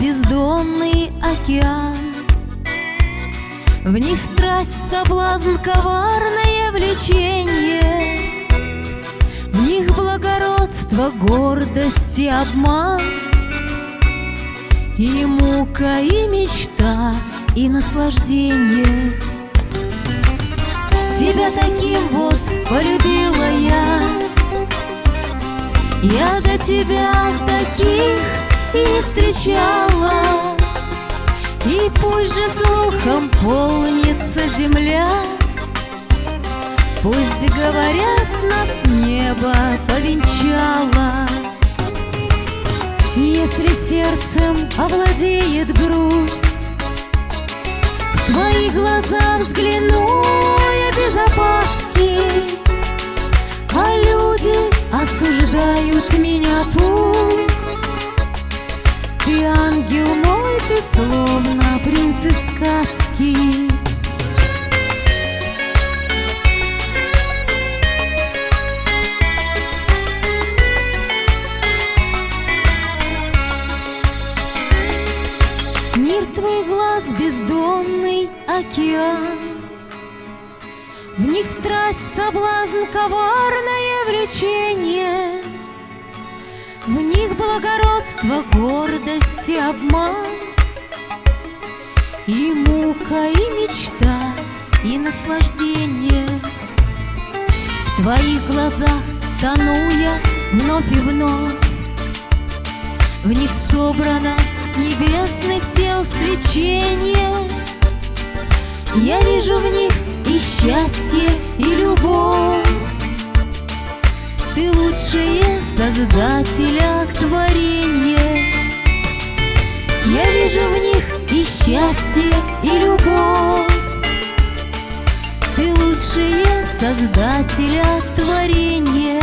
бездонный океан. В них страсть, соблазн, коварное влечение. В них благородство, гордость и обман. И мука, и мечта, и наслаждение. Тебя таким вот полюбила я. Я до тебя таких и встречала. И пусть же слухом полнится земля. Пусть говорят, нас небо повенчало. Если сердцем овладеет грусть В твои глаза взгляну я без опаски. А люди осуждают меня пусть ты ангел мой, ты словно принц из сказки. Мир твой глаз бездонный океан. В них страсть, соблазн, коварное влечение благородство, гордость и обман. И мука, и мечта, и наслаждение. В твоих глазах тону я вновь и вновь. В них собрано небесных тел свечение. Я вижу в них и счастье, и любовь ты лучшее создателя творения. Я вижу в них и счастье, и любовь. Ты лучшее создателя творения